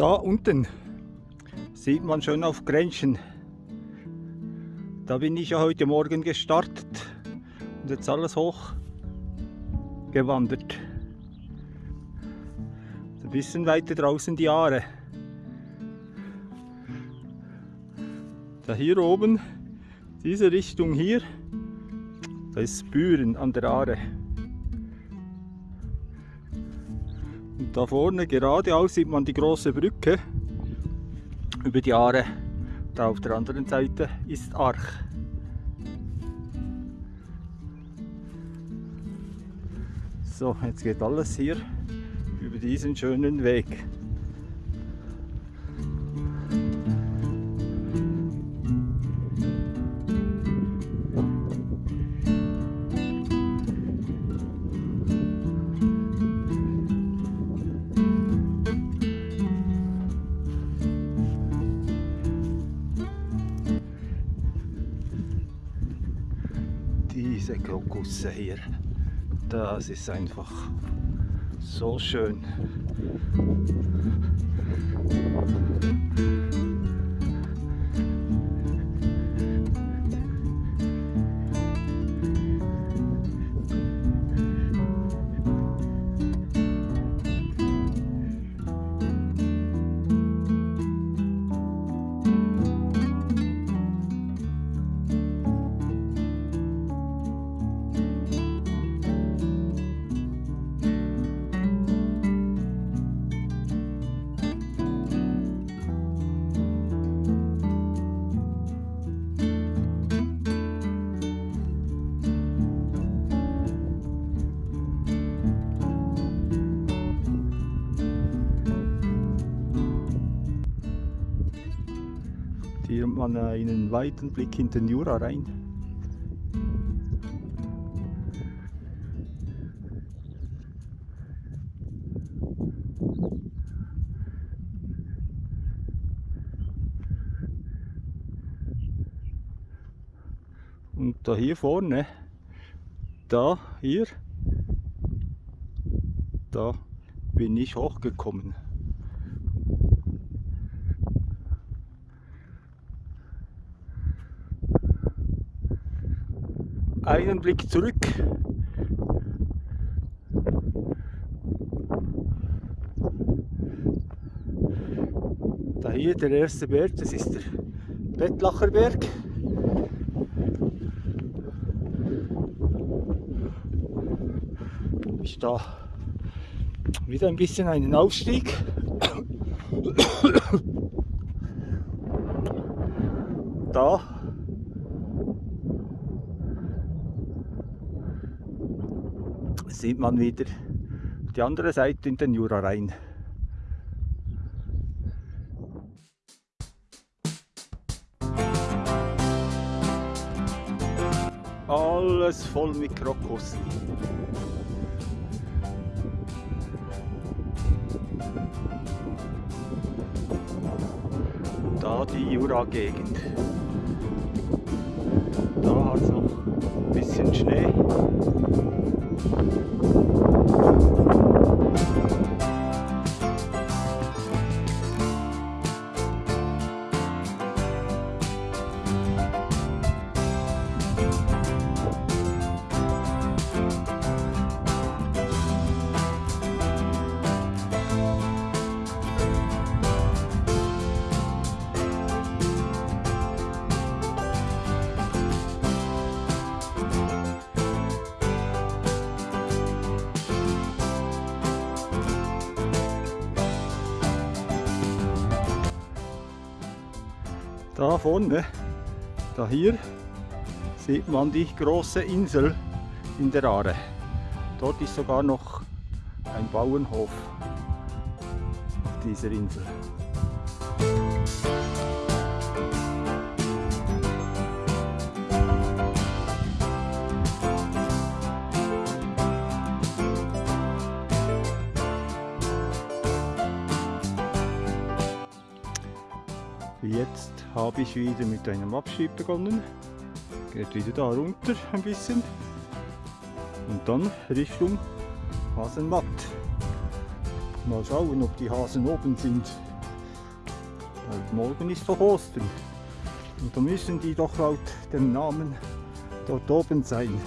Da unten sieht man schon auf Grenchen. Da bin ich ja heute Morgen gestartet und jetzt alles hoch gewandert. Ein bisschen weiter draußen die Aare. Da hier oben, diese Richtung hier, da ist Büren an der Aare. Und da vorne geradeaus sieht man die große Brücke über die Aare. Da auf der anderen Seite ist Arch. So, jetzt geht alles hier über diesen schönen Weg. Diese Krokusse hier, das ist einfach so schön. Man einen weiten Blick in den Jura rein. Und da hier vorne, da hier, da bin ich hochgekommen. Einen Blick zurück. Da hier der erste Berg, das ist der Bettlacher Berg. Ist da wieder ein bisschen einen Aufstieg. Da sieht man wieder die andere Seite in den Jura rein. Alles voll mit Krokussen. Da die Jura-Gegend. Da hat es noch ein bisschen Schnee. Vorne, da hier, sieht man die große Insel in der Aare. Dort ist sogar noch ein Bauernhof auf dieser Insel. Jetzt habe ich wieder mit einem Abschieb begonnen. Geht wieder da runter ein bisschen. Und dann Richtung Hasenmatt. Mal schauen, ob die Hasen oben sind. Weil morgen ist doch Ostern. Und da müssen die doch laut dem Namen dort oben sein.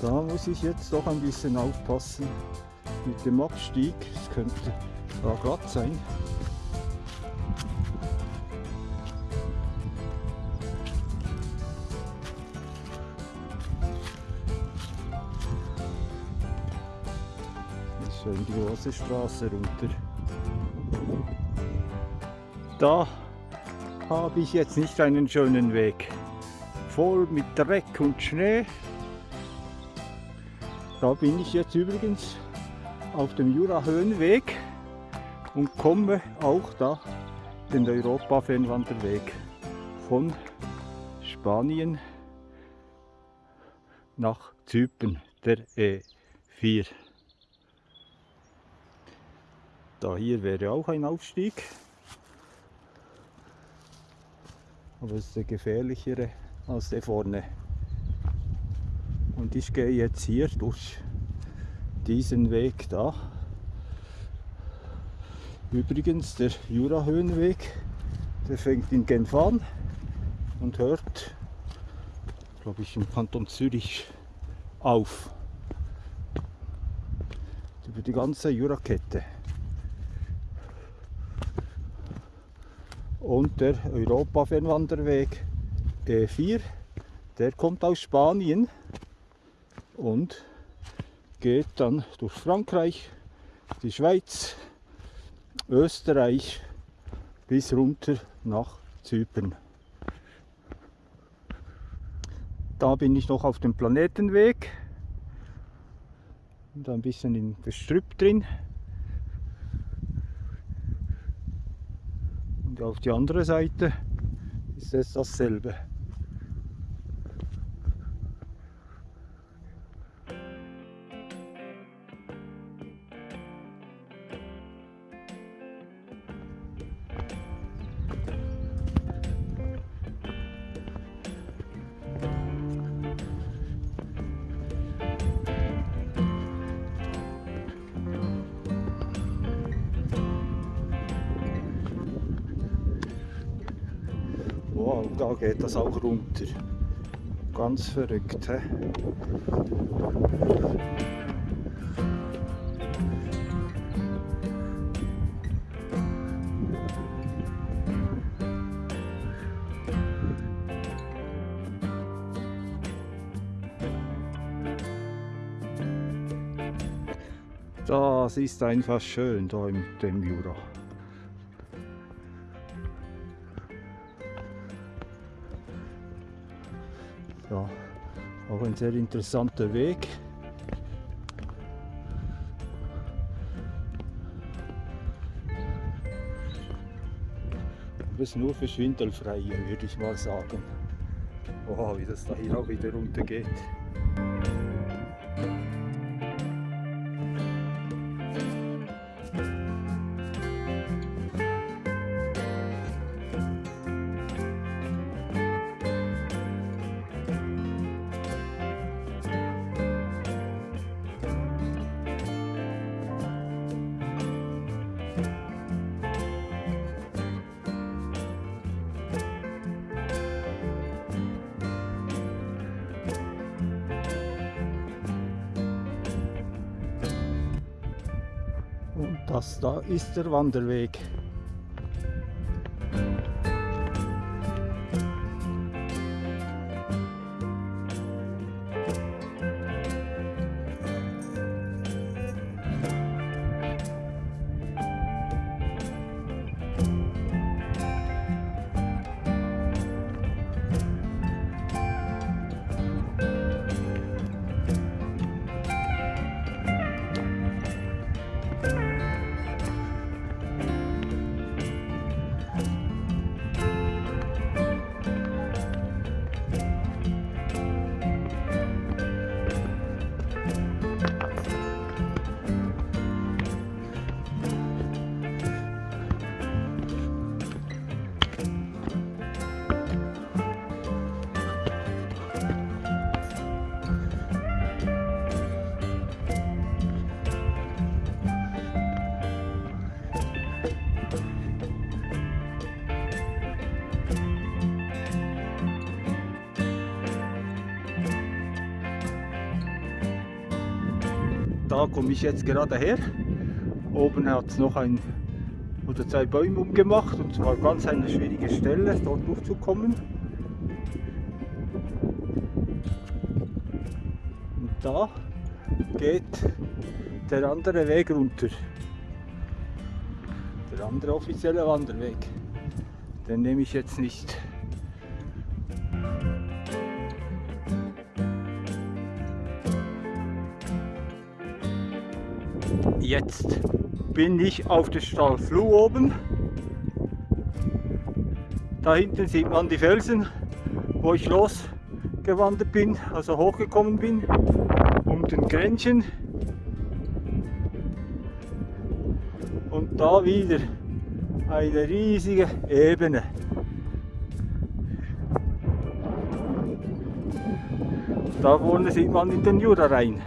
Da muss ich jetzt doch ein bisschen aufpassen mit dem Abstieg. Es könnte da glatt sein. Schon die große Straße runter. Da habe ich jetzt nicht einen schönen Weg. Voll mit Dreck und Schnee. Da bin ich jetzt übrigens auf dem Jura-Höhenweg und komme auch da den Europa-Fernwanderweg von Spanien nach Zypern, der E4. Da hier wäre auch ein Aufstieg, aber es ist der gefährlichere als der vorne. Und ich gehe jetzt hier durch diesen Weg da. Übrigens der Jurahöhenweg, der fängt in Genf an und hört, glaube ich, im Kanton Zürich auf. Über die ganze Jurakette. Und der Europa-Fernwanderweg E4, der kommt aus Spanien und geht dann durch Frankreich, die Schweiz, Österreich bis runter nach Zypern. Da bin ich noch auf dem Planetenweg und ein bisschen in Gestrüpp drin. Und auf die andere Seite ist es dasselbe. Das auch runter. Ganz verrückt. He? Das ist einfach schön da im dem Jura. Ja, auch ein sehr interessanter Weg. Aber es ist nur für Schwindelfreie, würde ich mal sagen. Oh, wie das da hier auch wieder runter geht. Das da ist der Wanderweg. Da komme ich jetzt gerade her. Oben hat es noch ein oder zwei Bäume umgemacht und zwar ganz eine schwierige Stelle, dort durchzukommen. Und da geht der andere Weg runter. Der andere offizielle Wanderweg. Den nehme ich jetzt nicht. Jetzt bin ich auf der Stallfluh oben. Da hinten sieht man die Felsen, wo ich losgewandert bin, also hochgekommen bin, um den Grenchen. Und da wieder eine riesige Ebene. Da vorne sieht man in den Jura rein.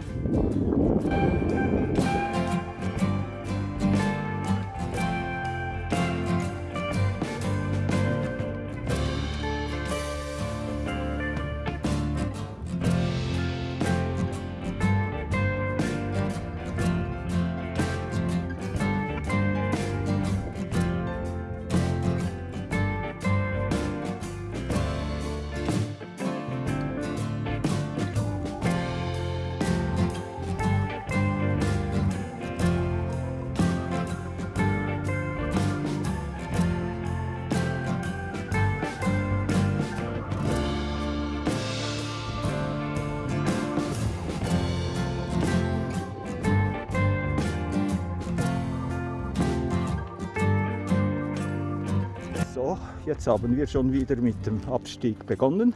Jetzt haben wir schon wieder mit dem Abstieg begonnen.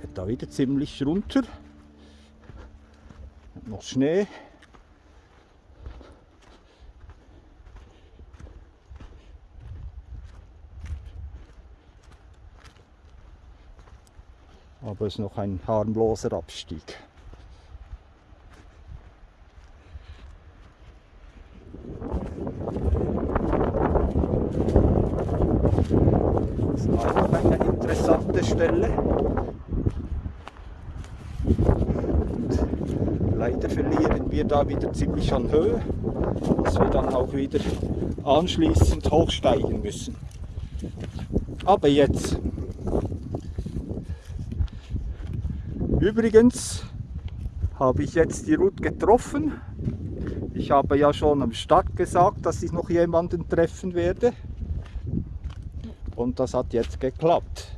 Geht da wieder ziemlich runter. Noch Schnee. Aber es ist noch ein harmloser Abstieg. Das ist auch eine interessante Stelle. Und leider verlieren wir da wieder ziemlich an Höhe, dass wir dann auch wieder anschließend hochsteigen müssen. Aber jetzt. Übrigens habe ich jetzt die Route getroffen. Ich habe ja schon am Start gesagt, dass ich noch jemanden treffen werde. Und das hat jetzt geklappt.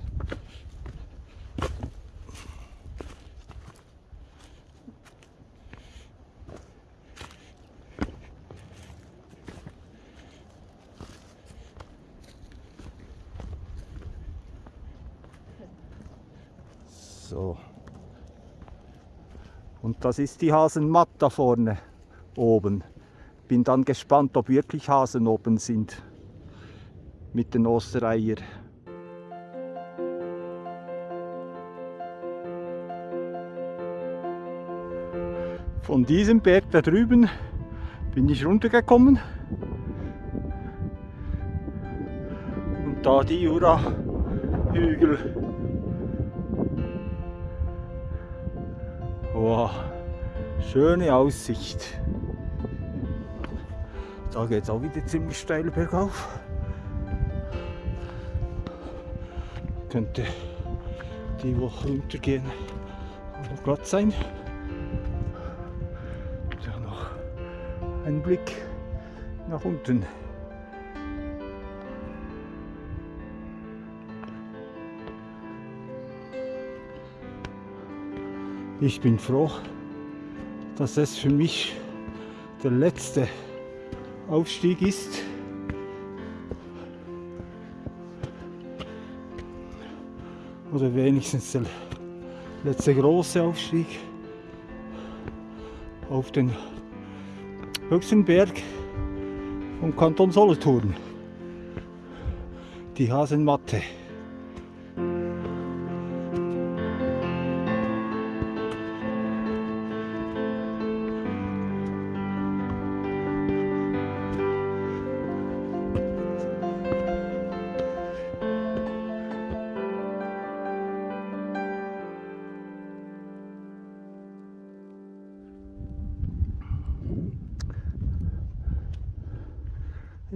So. Und das ist die Hasenmatt da vorne oben. Bin dann gespannt, ob wirklich Hasen oben sind mit den Ostereier. Von diesem Berg da drüben bin ich runtergekommen und da die Jura-Hügel. Wow, schöne Aussicht. Da geht es auch wieder ziemlich steil bergauf. könnte die Woche runtergehen noch glatt sein. Da noch ein Blick nach unten. Ich bin froh, dass es für mich der letzte Aufstieg ist. oder wenigstens der letzte große Aufstieg auf den höchsten Berg vom Kanton Solothurn, die Hasenmatte.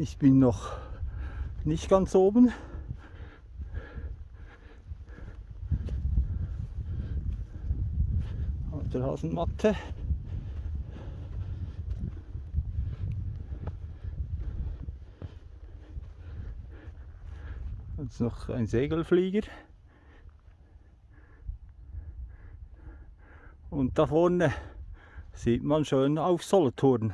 Ich bin noch nicht ganz oben. Auf der Hasenmatte. Jetzt noch ein Segelflieger. Und da vorne sieht man schön auf Solothurn.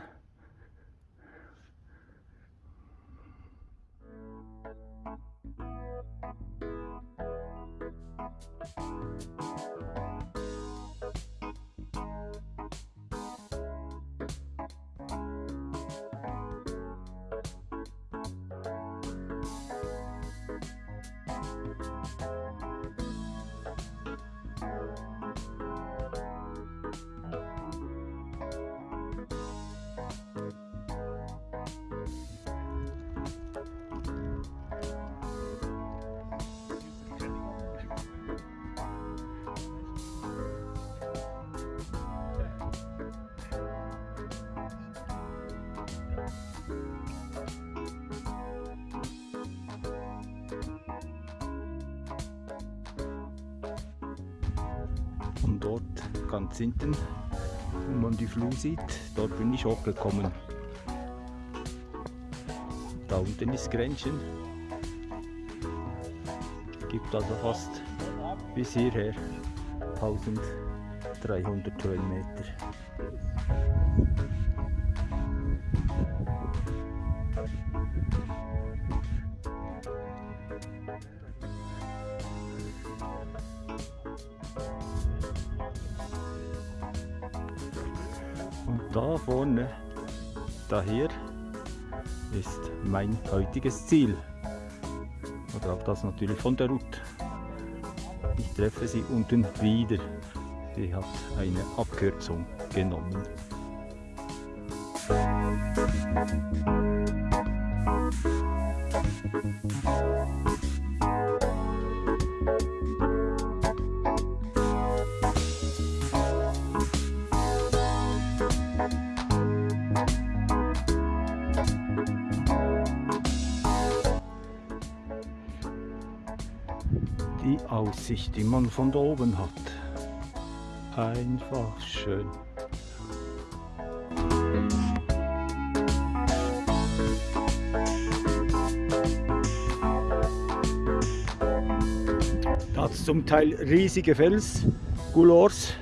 Ganz hinten, wo man die Flur sieht, dort bin ich hochgekommen. Da unten ist Grenchen. Gibt also fast bis hierher 1300 Höhenmeter. Vorne, daher, ist mein heutiges Ziel. Oder auch das natürlich von der Route. Ich treffe sie unten wieder. Sie hat eine Abkürzung genommen. Die Aussicht, die man von da oben hat. Einfach schön. Da hat es zum Teil riesige Fels, Goulors.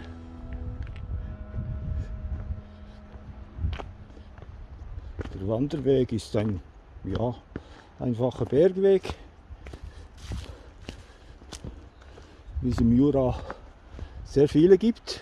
Der Wanderweg ist ein ja, einfacher Bergweg. Wie es im Jura sehr viele gibt.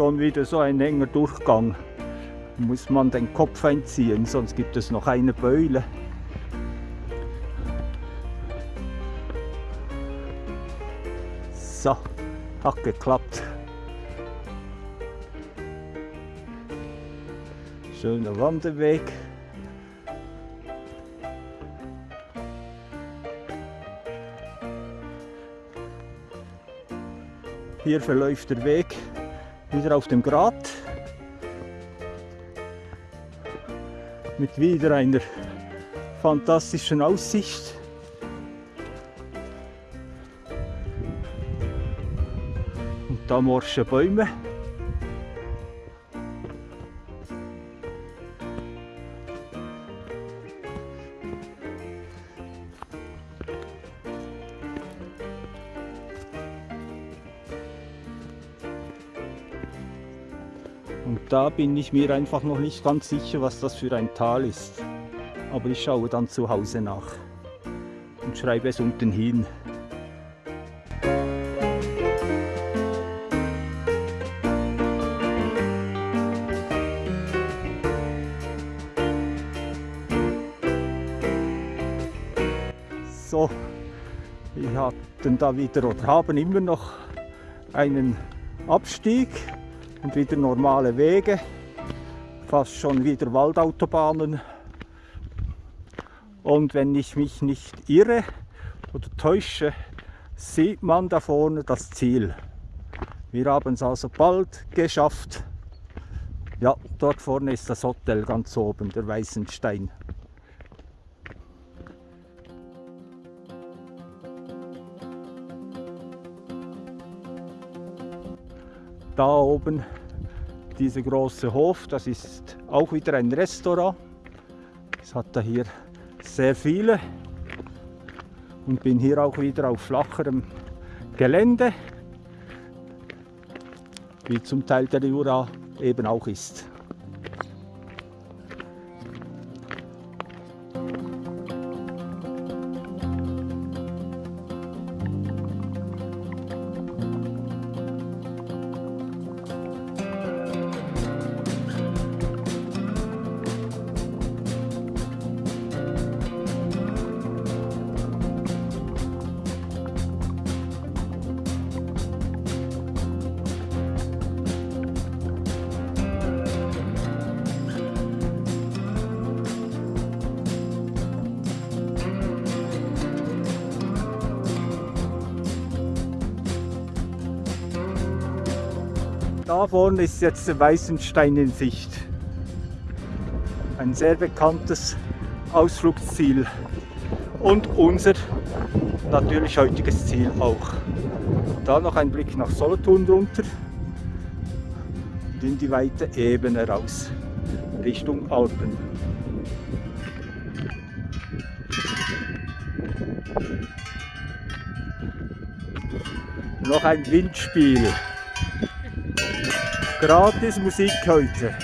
Schon wieder so ein enger Durchgang. Muss man den Kopf einziehen, sonst gibt es noch eine Beule. So, hat geklappt. Schöner Wanderweg. Hier verläuft der Weg wieder auf dem Grat mit wieder einer fantastischen Aussicht. Und da morsche Bäume. da bin ich mir einfach noch nicht ganz sicher, was das für ein Tal ist. Aber ich schaue dann zu Hause nach und schreibe es unten hin. So, wir hatten da wieder oder haben immer noch einen Abstieg und wieder normale Wege, fast schon wieder Waldautobahnen. Und wenn ich mich nicht irre oder täusche, sieht man da vorne das Ziel. Wir haben es also bald geschafft. Ja, dort vorne ist das Hotel ganz oben, der Weißenstein. Da oben dieser große Hof, das ist auch wieder ein Restaurant. Es hat da hier sehr viele und bin hier auch wieder auf flacherem Gelände, wie zum Teil der Jura eben auch ist. Da vorne ist jetzt der Weißenstein in Sicht. Ein sehr bekanntes Ausflugsziel und unser natürlich heutiges Ziel auch. Da noch ein Blick nach Solothurn runter und in die weite Ebene raus, Richtung Alpen. Noch ein Windspiel. Gratis Musik heute.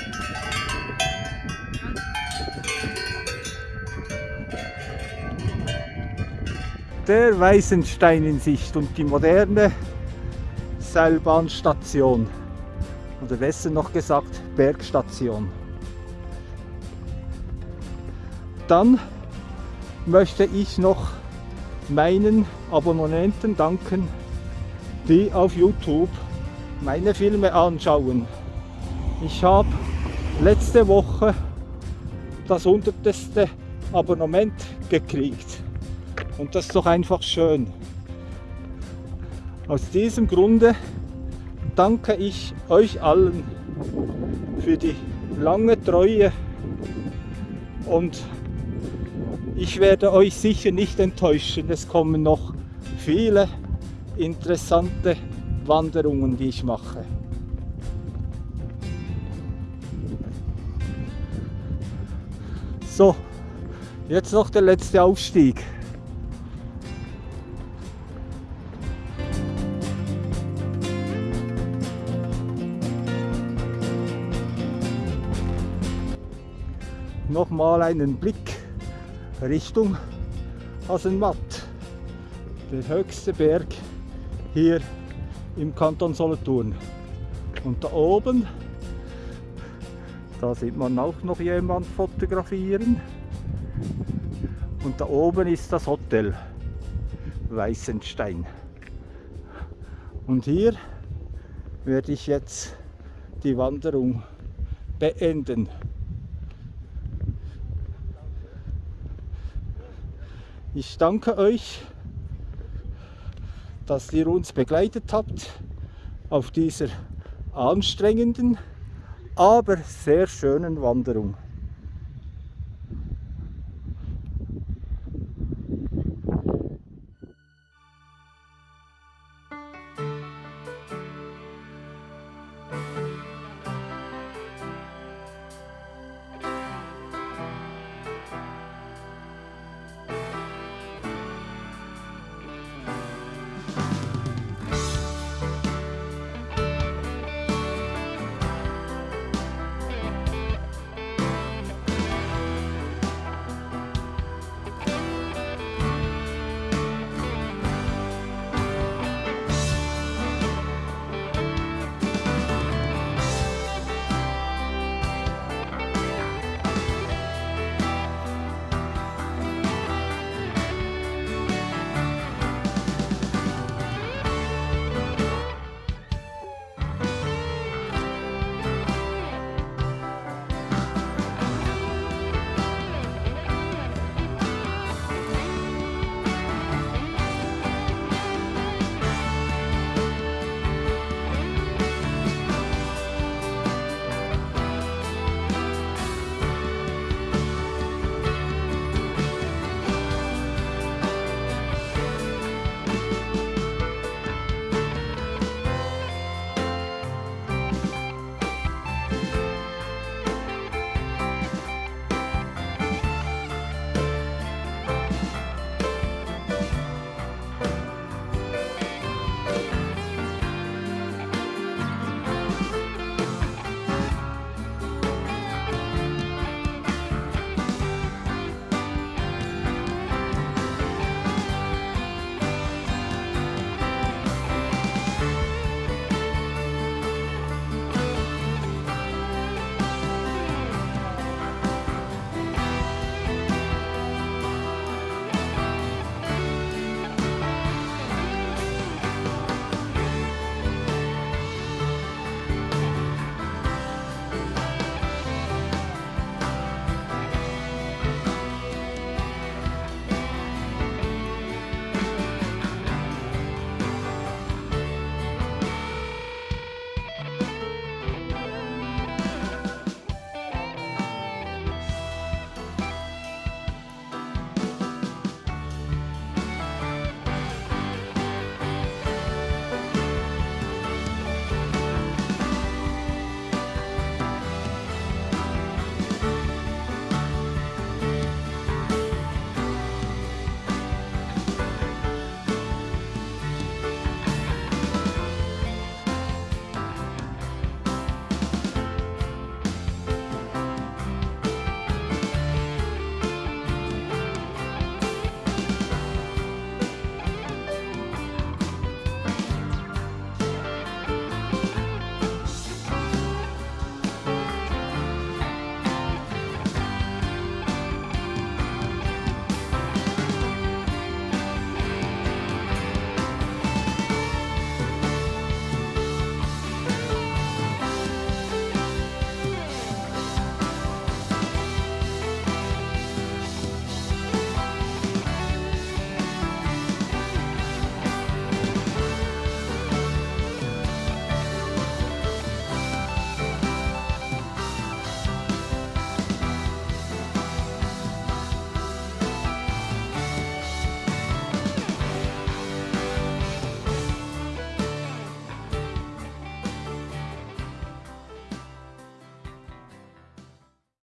Der Weißenstein in Sicht und die moderne Seilbahnstation. Oder besser noch gesagt, Bergstation. Dann möchte ich noch meinen Abonnenten danken, die auf YouTube meine Filme anschauen. Ich habe letzte Woche das hundertste Abonnement gekriegt. Und das ist doch einfach schön. Aus diesem Grunde danke ich euch allen für die lange Treue und ich werde euch sicher nicht enttäuschen. Es kommen noch viele interessante Wanderungen, die ich mache. So, jetzt noch der letzte Aufstieg. Nochmal einen Blick Richtung Hasenmatt, der höchste Berg hier im Kanton Solothurn. Und da oben, da sieht man auch noch jemand fotografieren. Und da oben ist das Hotel Weißenstein. Und hier werde ich jetzt die Wanderung beenden. Ich danke euch dass ihr uns begleitet habt auf dieser anstrengenden, aber sehr schönen Wanderung.